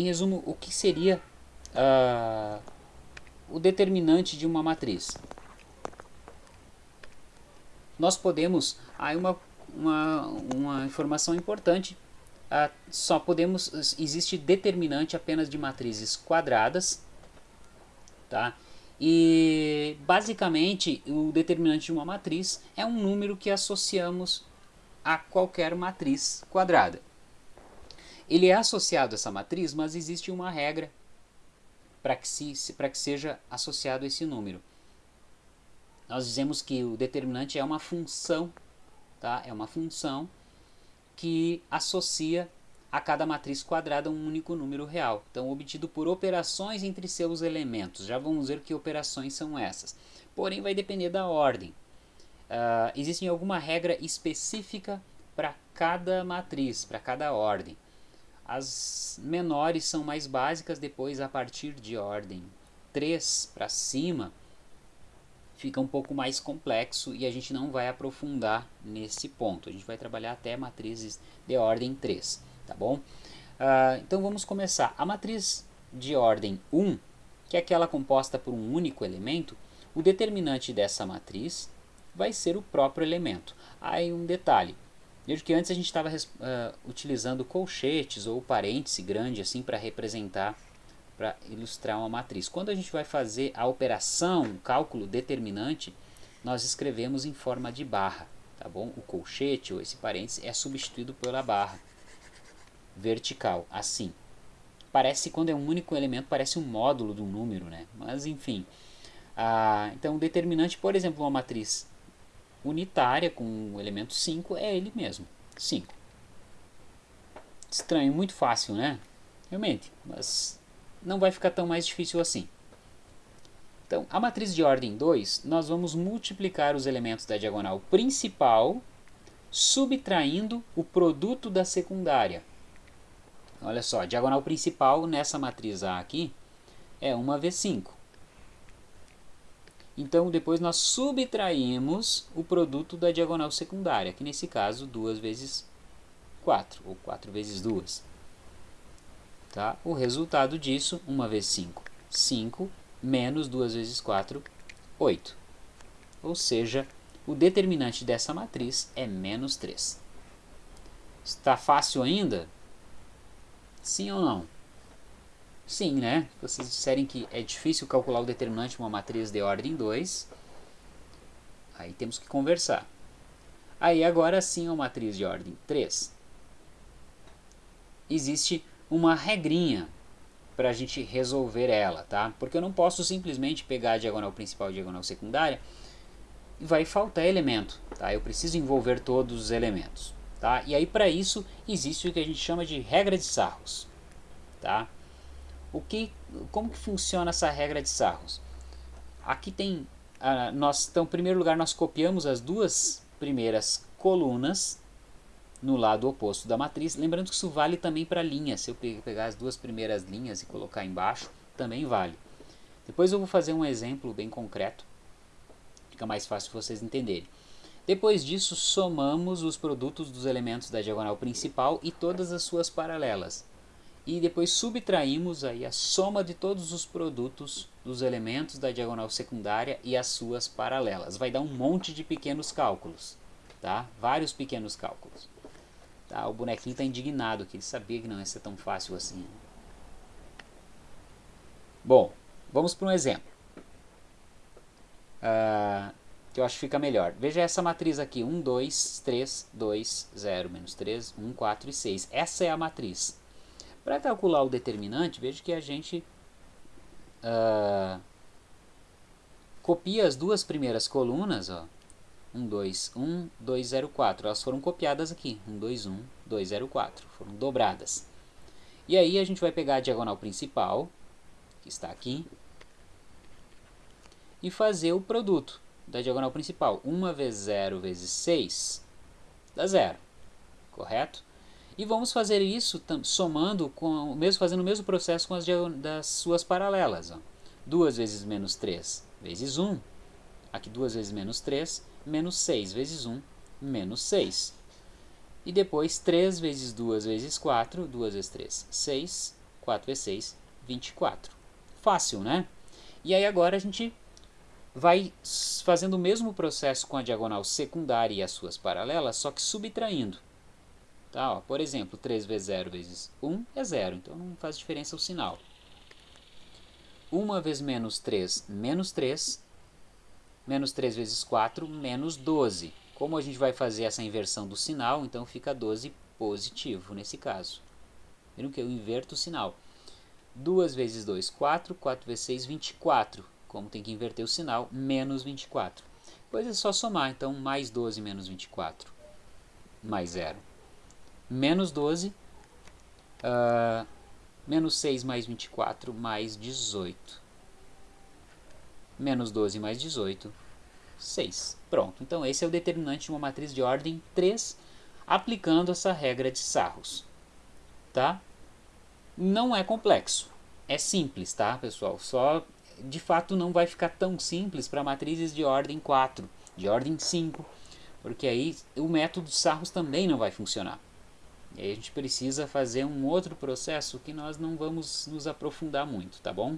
em resumo, o que seria uh, o determinante de uma matriz? Nós podemos, aí uma, uma, uma informação importante, uh, só podemos, existe determinante apenas de matrizes quadradas, tá? E basicamente o determinante de uma matriz é um número que associamos a qualquer matriz quadrada. Ele é associado a essa matriz, mas existe uma regra para que, se, que seja associado esse número. Nós dizemos que o determinante é uma função, tá? é uma função que associa a cada matriz quadrada um único número real. Então, obtido por operações entre seus elementos. Já vamos ver que operações são essas. Porém, vai depender da ordem. Uh, existe alguma regra específica para cada matriz, para cada ordem. As menores são mais básicas, depois a partir de ordem 3 para cima fica um pouco mais complexo e a gente não vai aprofundar nesse ponto. A gente vai trabalhar até matrizes de ordem 3, tá bom? Uh, então vamos começar. A matriz de ordem 1, que é aquela composta por um único elemento, o determinante dessa matriz vai ser o próprio elemento. Aí um detalhe, Veja que antes a gente estava uh, utilizando colchetes ou parêntese grande assim para representar, para ilustrar uma matriz. Quando a gente vai fazer a operação, o cálculo determinante, nós escrevemos em forma de barra, tá bom? O colchete ou esse parêntese é substituído pela barra vertical, assim. Parece, quando é um único elemento, parece um módulo do número, né? Mas enfim. Ah, então, o determinante, por exemplo, uma matriz unitária com o elemento 5 é ele mesmo, 5. Estranho, muito fácil, né? Realmente, mas não vai ficar tão mais difícil assim. Então, a matriz de ordem 2, nós vamos multiplicar os elementos da diagonal principal, subtraindo o produto da secundária. Olha só, a diagonal principal nessa matriz A aqui é 1 vezes 5. Então, depois nós subtraímos o produto da diagonal secundária, que nesse caso 2 vezes 4, ou 4 vezes 2. Tá? O resultado disso, 1 vezes 5, 5, menos 2 vezes 4, 8. Ou seja, o determinante dessa matriz é menos 3. Está fácil ainda? Sim ou não? Sim, né? Vocês disserem que é difícil calcular o determinante de uma matriz de ordem 2, aí temos que conversar. Aí agora sim uma matriz de ordem 3. Existe uma regrinha para a gente resolver ela, tá? Porque eu não posso simplesmente pegar a diagonal principal e a diagonal secundária e vai faltar elemento, tá? Eu preciso envolver todos os elementos, tá? E aí para isso existe o que a gente chama de regra de Sarros, tá? O que, como que funciona essa regra de Sarros? Aqui tem, uh, nós, então, em primeiro lugar, nós copiamos as duas primeiras colunas no lado oposto da matriz. Lembrando que isso vale também para linhas. Se eu pegar as duas primeiras linhas e colocar embaixo, também vale. Depois eu vou fazer um exemplo bem concreto. Fica mais fácil vocês entenderem. Depois disso, somamos os produtos dos elementos da diagonal principal e todas as suas paralelas e depois subtraímos aí a soma de todos os produtos dos elementos da diagonal secundária e as suas paralelas. Vai dar um monte de pequenos cálculos, tá? Vários pequenos cálculos. Tá? O bonequinho está indignado, que ele sabia que não ia ser tão fácil assim. Bom, vamos para um exemplo. Uh, que eu acho que fica melhor. Veja essa matriz aqui, 1, 2, 3, 2, 0, menos 3, 1, 4 e 6. Essa é a matriz. Para calcular o determinante, veja que a gente uh, copia as duas primeiras colunas, ó, 1, 2, 1, 2, 0, 4. Elas foram copiadas aqui, 1, 2, 1, 2, 0, 4. Foram dobradas. E aí a gente vai pegar a diagonal principal, que está aqui, e fazer o produto da diagonal principal. 1 vezes 0 vezes 6 dá 0, correto? E vamos fazer isso somando, com, mesmo, fazendo o mesmo processo com as das suas paralelas. Ó. 2 vezes menos 3 vezes 1, aqui 2 vezes menos 3, menos 6 vezes 1, menos 6. E depois 3 vezes 2 vezes 4, 2 vezes 3, 6, 4v6, 24. Fácil, né? E aí agora a gente vai fazendo o mesmo processo com a diagonal secundária e as suas paralelas, só que subtraindo. Tá, ó, por exemplo, 3 vezes 0 vezes 1 é 0, então não faz diferença o sinal. 1 vezes menos 3, menos 3. Menos 3 vezes 4, menos 12. Como a gente vai fazer essa inversão do sinal, então fica 12 positivo nesse caso. Viram que eu inverto o sinal. 2 vezes 2, 4. 4 vezes 6, 24. Como tem que inverter o sinal, menos 24. Depois é só somar, então mais 12 menos 24. Mais 0. Menos 12. Uh, menos 6 mais 24 mais 18. Menos 12 mais 18, 6. Pronto, então esse é o determinante de uma matriz de ordem 3, aplicando essa regra de Sarros. Tá? Não é complexo, é simples, tá pessoal? Só de fato não vai ficar tão simples para matrizes de ordem 4, de ordem 5, porque aí o método de Sarros também não vai funcionar. E aí a gente precisa fazer um outro processo que nós não vamos nos aprofundar muito, tá bom?